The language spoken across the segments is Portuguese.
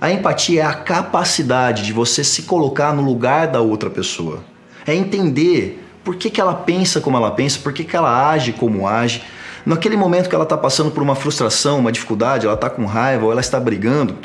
A empatia é a capacidade de você se colocar no lugar da outra pessoa. É entender por que, que ela pensa como ela pensa, por que, que ela age como age. Naquele momento que ela está passando por uma frustração, uma dificuldade, ela está com raiva ou ela está brigando,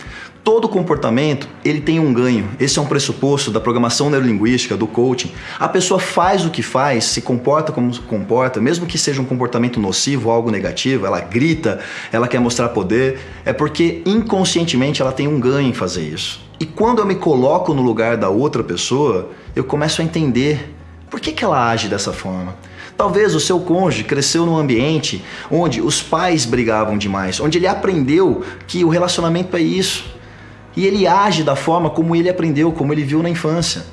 Todo comportamento ele tem um ganho. Esse é um pressuposto da programação neurolinguística, do coaching. A pessoa faz o que faz, se comporta como se comporta, mesmo que seja um comportamento nocivo, algo negativo, ela grita, ela quer mostrar poder, é porque inconscientemente ela tem um ganho em fazer isso. E quando eu me coloco no lugar da outra pessoa, eu começo a entender por que, que ela age dessa forma. Talvez o seu cônjuge cresceu num ambiente onde os pais brigavam demais, onde ele aprendeu que o relacionamento é isso e ele age da forma como ele aprendeu, como ele viu na infância.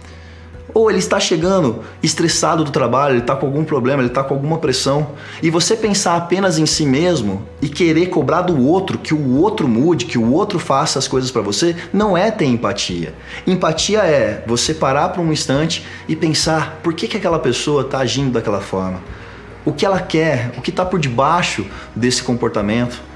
Ou ele está chegando estressado do trabalho, ele está com algum problema, ele está com alguma pressão, e você pensar apenas em si mesmo e querer cobrar do outro que o outro mude, que o outro faça as coisas para você, não é ter empatia. Empatia é você parar por um instante e pensar por que, que aquela pessoa está agindo daquela forma. O que ela quer, o que está por debaixo desse comportamento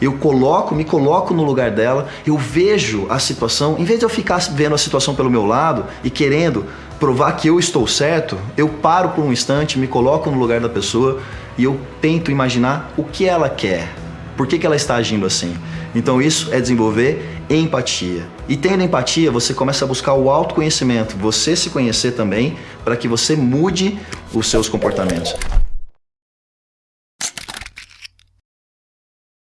eu coloco, me coloco no lugar dela, eu vejo a situação, em vez de eu ficar vendo a situação pelo meu lado e querendo provar que eu estou certo, eu paro por um instante, me coloco no lugar da pessoa e eu tento imaginar o que ela quer, por que, que ela está agindo assim. Então isso é desenvolver empatia. E tendo empatia, você começa a buscar o autoconhecimento, você se conhecer também, para que você mude os seus comportamentos.